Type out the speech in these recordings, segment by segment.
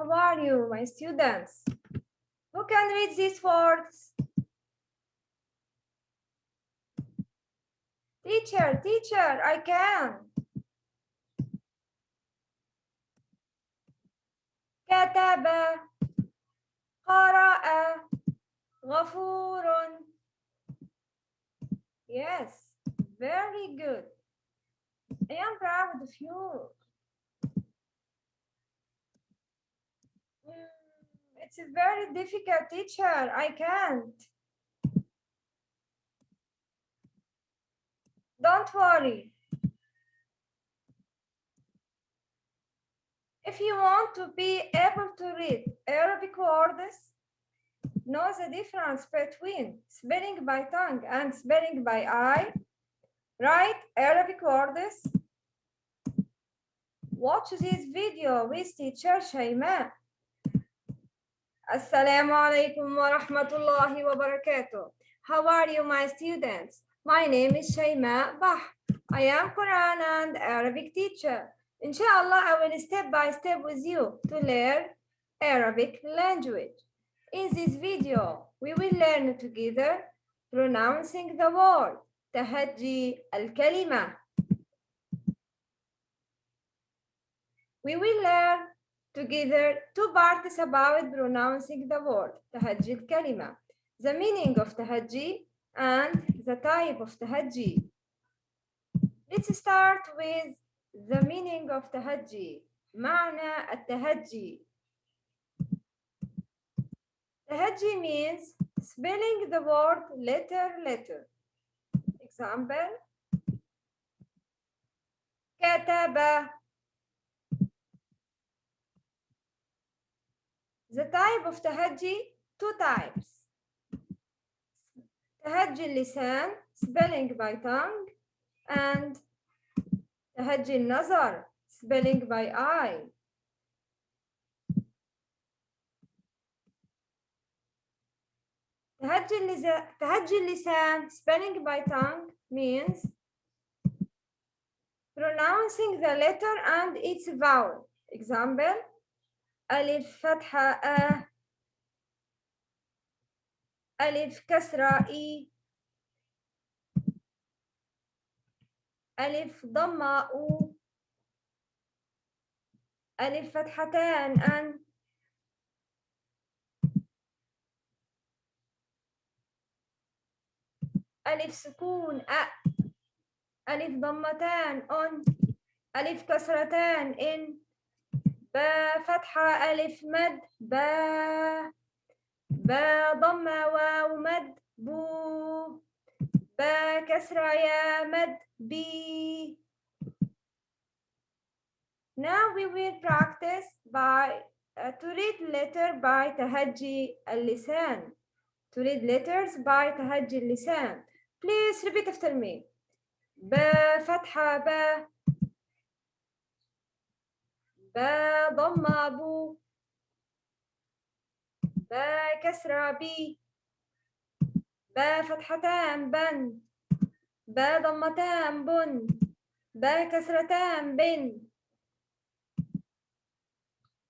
How are you, my students? Who can read these words? Teacher, teacher, I can. كتب قرأ غفور Yes, very good. I am proud of you. It's a very difficult teacher. I can't. Don't worry. If you want to be able to read Arabic words, know the difference between spelling by tongue and spelling by eye. Write Arabic words. Watch this video with teacher Shayma. Assalamu alaikum wa rahmatullahi wa barakatuh. How are you, my students? My name is Shaima Bah. I am Quran and Arabic teacher. Inshallah, I will step by step with you to learn Arabic language. In this video, we will learn together pronouncing the word Tahajji al-Kalima. We will learn together two parts about pronouncing the word تهجي الكلمة. The meaning of تهجي and the type of تهجي. Let's start with the meaning of تهجي. معنى التهجي. تهجي means spelling the word letter letter. Example كتب The type of تهجي two types. تهجي اللسان spelling by tongue and تهجي النظر spelling by eye. تهجي اللسان تهجي اللسان spelling by tongue means pronouncing the letter and its vowel. Example ألف فتحة أ ألف كسرة إي. ألف ضمة أو. ألف فتحتان أن. ألف سكون أ. ألف ضمتان أن. ألف كسرتان إن. با فتحة ألف مد با با ضمة واو مد بو با كسرة يا مد بي Now we will practice by uh, to read letter by تهجي اللسان to read letters by تهجي اللسان Please repeat after me با فتحة با با ضمة بو با كسرة بي با فتحتان بن با ضمتان بن با كسرتان بن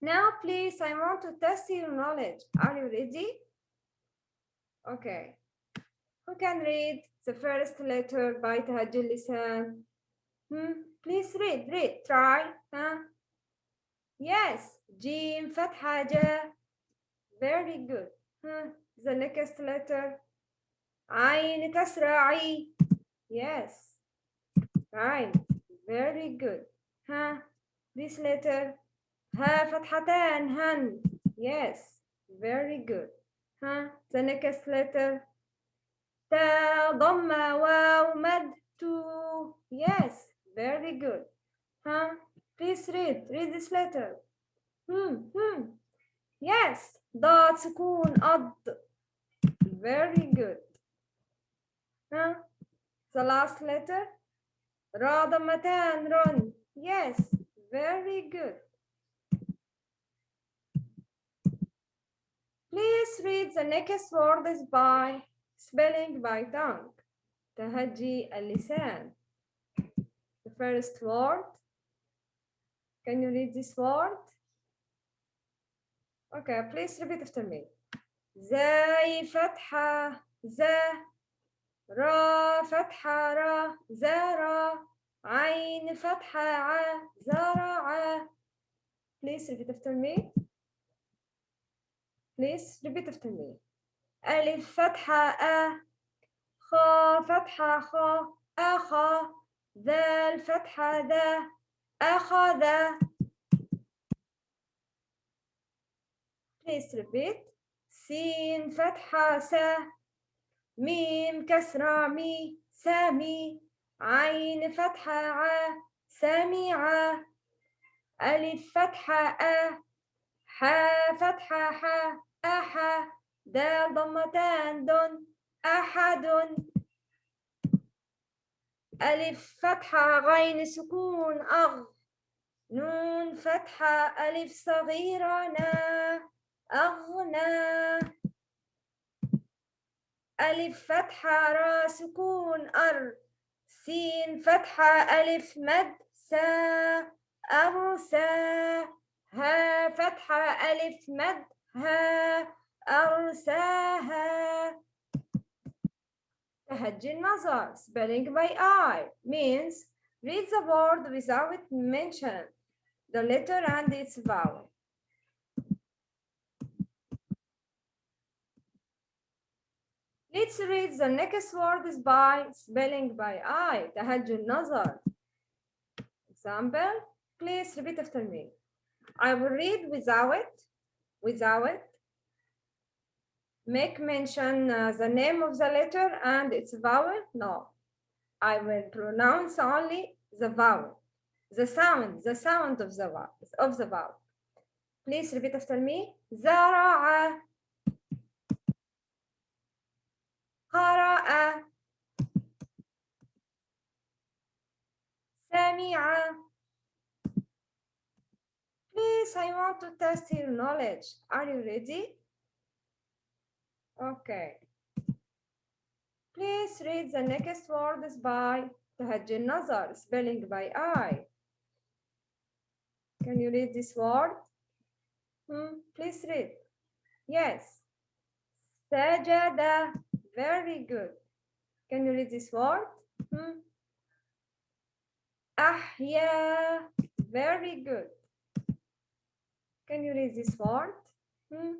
Now please I want to test your knowledge. Are you ready? Okay. Who can read the first letter by تهجي اللسان? Hmm? Please read, read, try. Huh? Yes, Jim, Fatha, Very good. Huh. The next letter. Ain, Kasra, Yes. Ain. Very good. Huh. This letter. Ha, Fathatan, Han. Yes. Very good. Huh. The next letter. Ta, Dhamma, Wa Mad, Two. Yes. Very good. Huh. Please read. Read this letter. Hmm. Hmm. Yes. ضاد سكون أض. Very good. Huh? The last letter. را ضمتان رن. Yes. Very good. Please read the next words by spelling by tongue. تهجي اللسان. The first word. Can you read this word? Okay, please repeat after me. زي فتحة ز را فتحة را زرا عين فتحة ع زرع Please repeat after me. Please repeat after me. ألف فتحة أ خا فتحة خا أخا ذال فتحة ذا أخذ. Please repeat. سين فتحة س. ميم كسرة مي. سامي. عين فتحة ع. سميعة. ألف فتحة أ. حا فتحة ح. أحا دال ضمتان دن أحد. ألف فتحة غين سكون أغ. نون فتحة ألف صغيرة نا. أغنى. ألف فتحة را سكون أر. سين فتحة ألف مد سا. أرسى ها فتحة ألف مد ها. أرساها تهجي النظر spelling by eye means read the word without mention. the letter and its vowel Let's read the next words by spelling by eye. تهجي النظر. Example, please repeat after me. I will read without, without. Make mention uh, the name of the letter and its vowel. No, I will pronounce only the vowel, the sound, the sound of the vowel, of the vowel. Please repeat after me. زرع قرأ سمع Please, I want to test your knowledge. Are you ready? Okay. Please read the next words by تهجي spelling by eye. Can you read this word? Hmm, please read. Yes. Sajada. Very good. Can you read this word? Hmm. Ahya. Very good. Can you read this word? Hmm.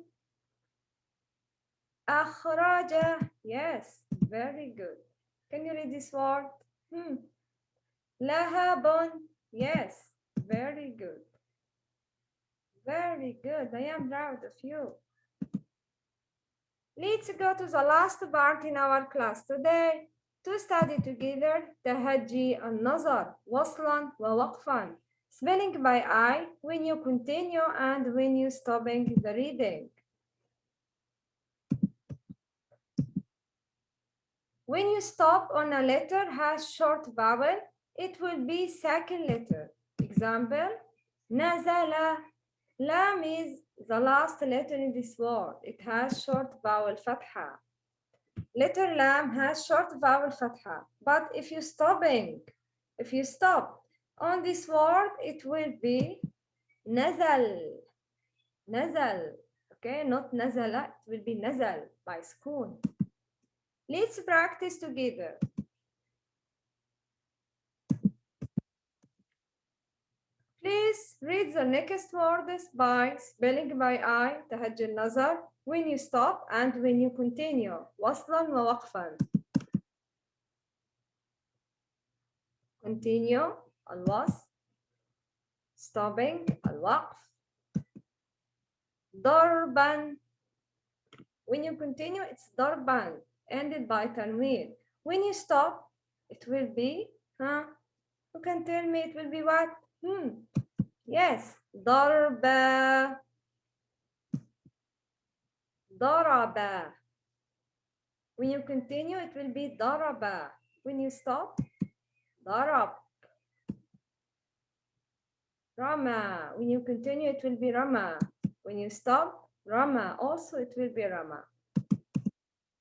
Akhraja. Yes, very good. Can you read this word? Hmm. Lahabon. Yes, very good. Very good. I am proud of you. Let's go to the last part in our class today to study together the Haji and Nazar, Waslan wa spelling by eye when you continue and when you stopping the reading. When you stop on a letter has short vowel, it will be second letter. Example, Nazala Lam is the last letter in this word. It has short vowel fatha. Letter lam has short vowel fatha. But if you stopping, if you stop on this word, it will be nazal. Nazal. Okay, not nazala, it will be nazal by school. Let's practice together. read the next words by spelling by eye تهجي النظر when you stop and when you continue وصلا ووقفا continue الوصل stopping الوقف ضربا when you continue it's ضربا ended by tanween when you stop it will be huh you can tell me it will be what Hmm. Yes. ضرب ضرب When you continue, it will be ضرب. When you stop, ضرب. Rama. When you continue, it will be Rama. When you stop, Rama. Also, it will be Rama.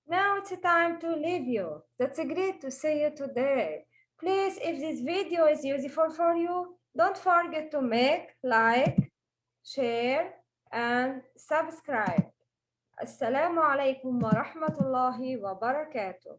Now it's time to leave you. That's great to see you today. Please, if this video is useful for you, don't forget to make, like, share, and subscribe. Assalamu alaikum wa rahmatullahi wa barakatuh.